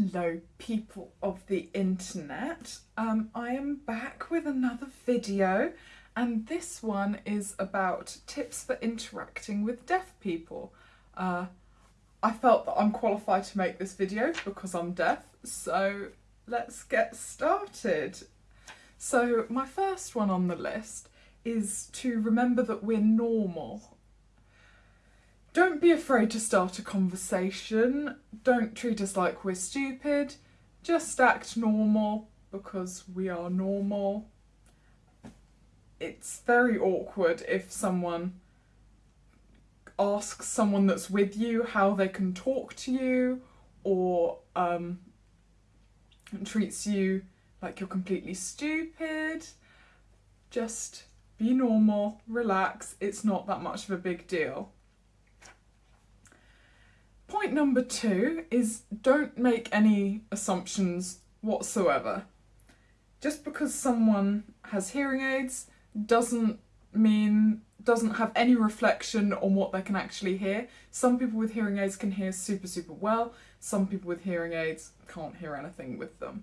Hello people of the internet, um, I am back with another video and this one is about tips for interacting with deaf people. Uh, I felt that I'm qualified to make this video because I'm deaf, so let's get started. So my first one on the list is to remember that we're normal don't be afraid to start a conversation. Don't treat us like we're stupid. Just act normal because we are normal. It's very awkward if someone asks someone that's with you how they can talk to you or um, treats you like you're completely stupid. Just be normal, relax, it's not that much of a big deal. Point number two is don't make any assumptions whatsoever. Just because someone has hearing aids doesn't mean doesn't have any reflection on what they can actually hear. Some people with hearing aids can hear super super well, some people with hearing aids can't hear anything with them.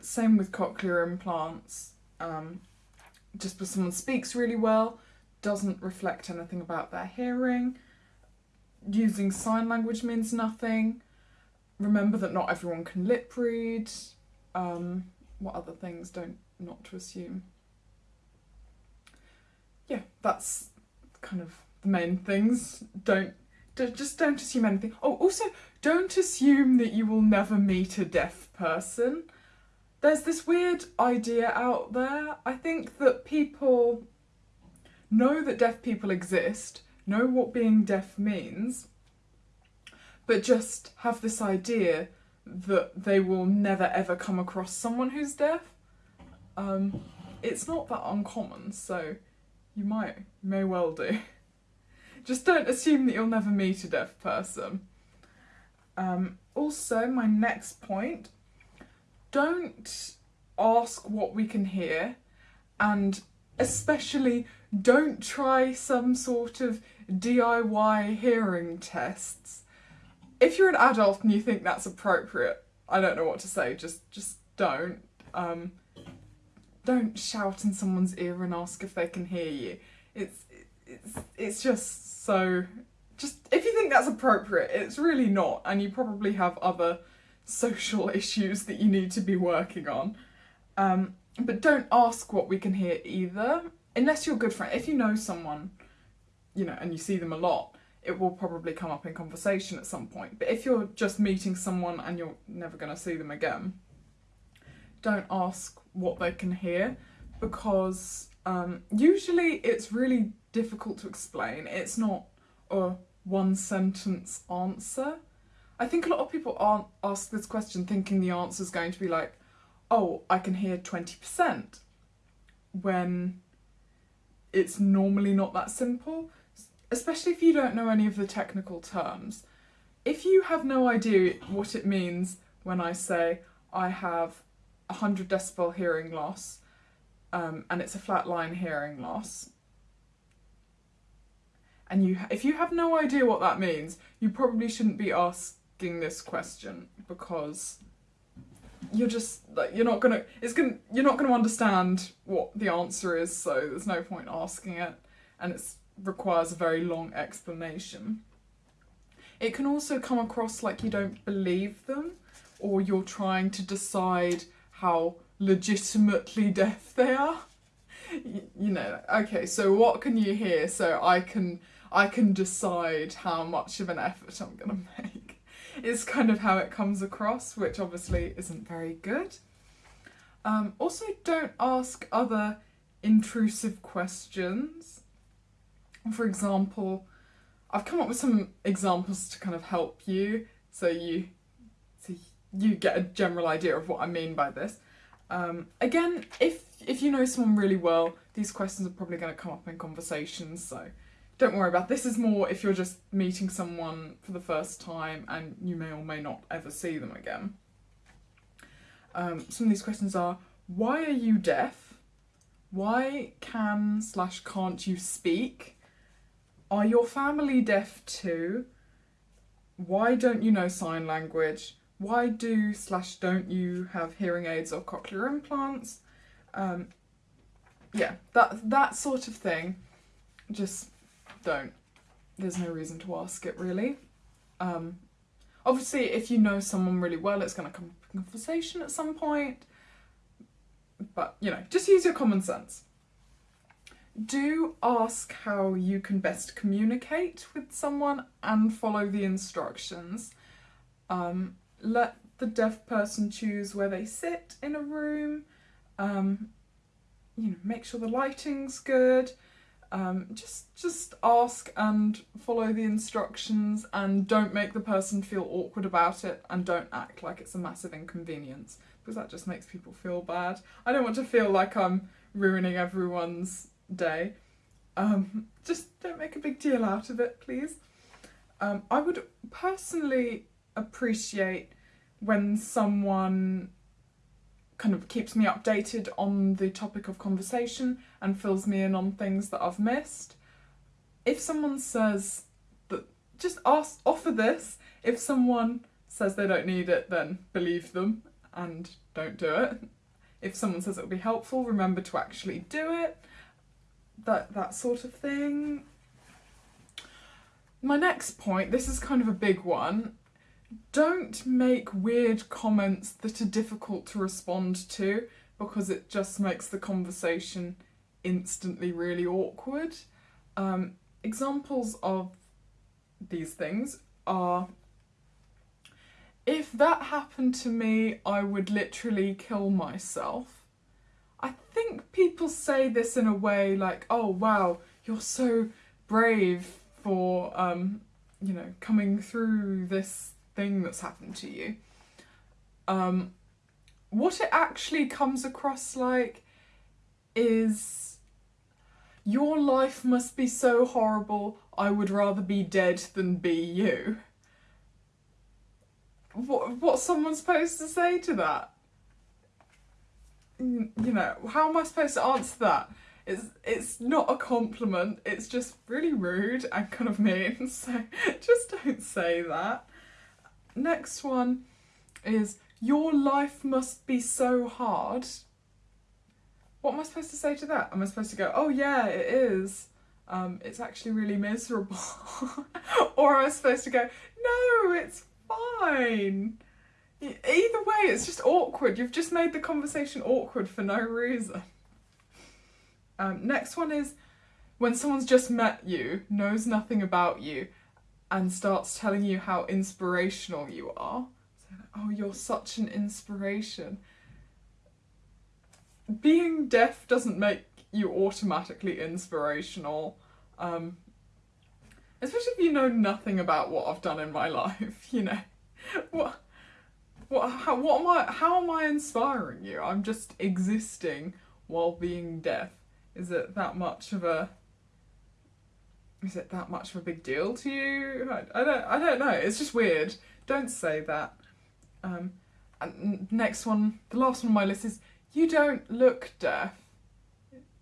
Same with cochlear implants. Um, just because someone speaks really well doesn't reflect anything about their hearing using sign language means nothing. Remember that not everyone can lip read. Um, what other things don't not to assume? Yeah, that's kind of the main things. Don't, just don't assume anything. Oh, also don't assume that you will never meet a deaf person. There's this weird idea out there. I think that people know that deaf people exist know what being deaf means, but just have this idea that they will never ever come across someone who's deaf. Um, it's not that uncommon, so you might, you may well do. Just don't assume that you'll never meet a deaf person. Um, also, my next point, don't ask what we can hear and especially don't try some sort of DIY hearing tests. If you're an adult and you think that's appropriate, I don't know what to say, just just don't. Um, don't shout in someone's ear and ask if they can hear you. It's it's it's just so just if you think that's appropriate, it's really not and you probably have other social issues that you need to be working on. Um, but don't ask what we can hear either, unless you're a good friend. If you know someone, you know, and you see them a lot, it will probably come up in conversation at some point. But if you're just meeting someone and you're never going to see them again, don't ask what they can hear because um, usually it's really difficult to explain. It's not a one sentence answer. I think a lot of people aren't ask this question thinking the answer is going to be like, oh, I can hear 20% when it's normally not that simple, especially if you don't know any of the technical terms. If you have no idea what it means when I say I have 100 decibel hearing loss um, and it's a flat line hearing loss, and you if you have no idea what that means, you probably shouldn't be asking this question because you're just like you're not gonna it's gonna you're not gonna understand what the answer is so there's no point asking it and it requires a very long explanation it can also come across like you don't believe them or you're trying to decide how legitimately deaf they are you know okay so what can you hear so i can i can decide how much of an effort i'm gonna make is kind of how it comes across, which obviously isn't very good. Um, also, don't ask other intrusive questions. For example, I've come up with some examples to kind of help you, so you, so you get a general idea of what I mean by this. Um, again, if if you know someone really well, these questions are probably going to come up in conversations, so don't worry about this is more if you're just meeting someone for the first time and you may or may not ever see them again. Um, some of these questions are, why are you deaf? Why can slash can't you speak? Are your family deaf too? Why don't you know sign language? why do slash don't you have hearing aids or cochlear implants? Um, yeah, that that sort of thing. Just don't. There's no reason to ask it really. Um, obviously, if you know someone really well, it's going to come up in conversation at some point. But you know, just use your common sense. Do ask how you can best communicate with someone and follow the instructions. Um, let the deaf person choose where they sit in a room. Um, you know, make sure the lighting's good. Um, just just ask and follow the instructions and don't make the person feel awkward about it and don't act like it's a massive inconvenience because that just makes people feel bad. I don't want to feel like I'm ruining everyone's day. Um, just don't make a big deal out of it, please. Um, I would personally appreciate when someone kind of keeps me updated on the topic of conversation and fills me in on things that I've missed. If someone says that, just ask, offer this. If someone says they don't need it, then believe them and don't do it. If someone says it will be helpful, remember to actually do it. That that sort of thing. My next point, this is kind of a big one, don't make weird comments that are difficult to respond to because it just makes the conversation instantly really awkward. Um, examples of these things are if that happened to me, I would literally kill myself. I think people say this in a way like, oh wow, you're so brave for, um, you know, coming through this thing that's happened to you. Um, what it actually comes across like is your life must be so horrible, I would rather be dead than be you. What, what's someone supposed to say to that? You know, how am I supposed to answer that? It's, it's not a compliment, it's just really rude and kind of mean, so just don't say that. Next one is your life must be so hard. What am I supposed to say to that? Am I supposed to go, oh yeah, it is. Um, it's actually really miserable. or am I supposed to go, no, it's fine. Either way, it's just awkward. You've just made the conversation awkward for no reason. Um, next one is when someone's just met you, knows nothing about you, and starts telling you how inspirational you are. So, oh, you're such an inspiration. Being deaf doesn't make you automatically inspirational. Um, especially if you know nothing about what I've done in my life, you know. What what how what am I how am I inspiring you? I'm just existing while being deaf. Is it that much of a is it that much of a big deal to you? I, I don't I don't know. It's just weird. Don't say that. Um, and next one, the last one on my list is you don't look deaf.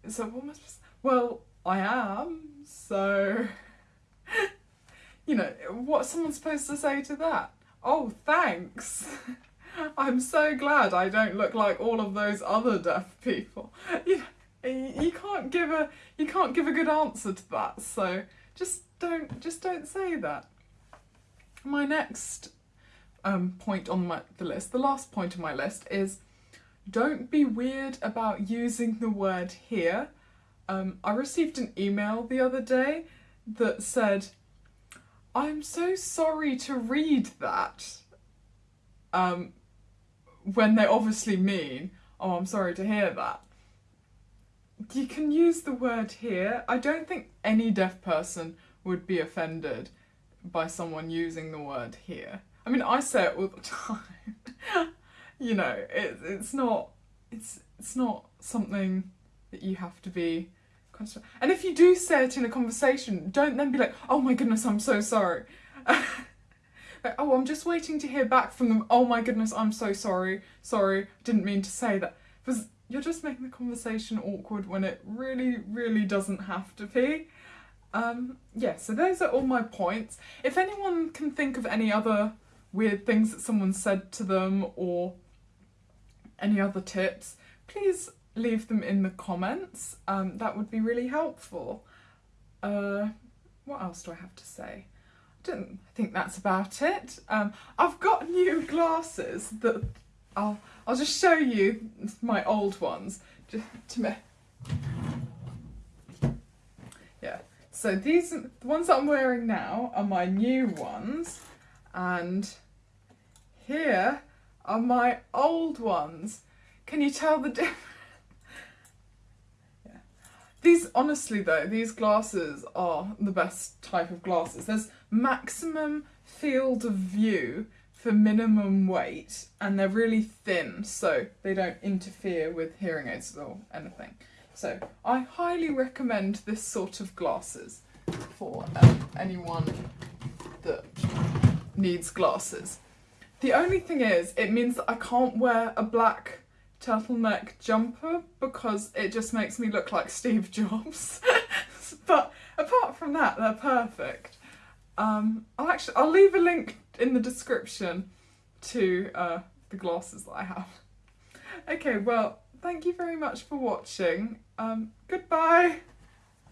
So what am I supposed well, I am, so you know, what's someone supposed to say to that? Oh, thanks. I'm so glad I don't look like all of those other deaf people. You you can't give a you can't give a good answer to that so just don't just don't say that my next um, point on my the list the last point on my list is don't be weird about using the word hear um, I received an email the other day that said I'm so sorry to read that um, when they obviously mean oh I'm sorry to hear that you can use the word hear. I don't think any deaf person would be offended by someone using the word hear. I mean, I say it all the time. you know, it, it's not it's it's not something that you have to be And if you do say it in a conversation, don't then be like, "Oh my goodness, I'm so sorry." like, "Oh, I'm just waiting to hear back from them." "Oh my goodness, I'm so sorry. Sorry, didn't mean to say that." Because you're just making the conversation awkward when it really, really doesn't have to be. Um, yeah, so those are all my points. If anyone can think of any other weird things that someone said to them or any other tips, please leave them in the comments. Um, that would be really helpful. Uh, what else do I have to say? I don't think that's about it. Um, I've got new glasses that I'll I'll just show you my old ones. Just to me. Yeah. So these the ones that I'm wearing now are my new ones, and here are my old ones. Can you tell the difference? These, honestly though, these glasses are the best type of glasses. There's maximum field of view for minimum weight and they're really thin so they don't interfere with hearing aids or anything. So I highly recommend this sort of glasses for um, anyone that needs glasses. The only thing is, it means that I can't wear a black turtleneck jumper because it just makes me look like Steve Jobs. but apart from that, they're perfect. Um, I'll actually I'll leave a link in the description to uh, the glasses that I have. Okay, well, thank you very much for watching. Um, goodbye.